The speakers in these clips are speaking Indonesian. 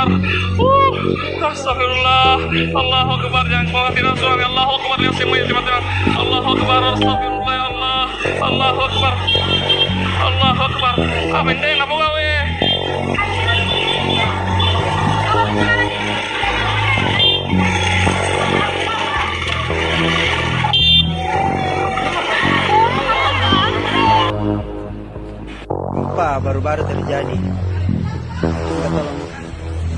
Akbar. Uh, astagfirullah. Allahu Akbar. Jangan khawatir suami. Allahu Akbar. Yang semua yang tiba-tiba. Allahu Akbar. Astagfirullah ya Allah. Allahu Akbar. Allahu Akbar. Amin deh, ngapa gawe? Baru-baru terjadi. Tolong.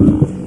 Ciao.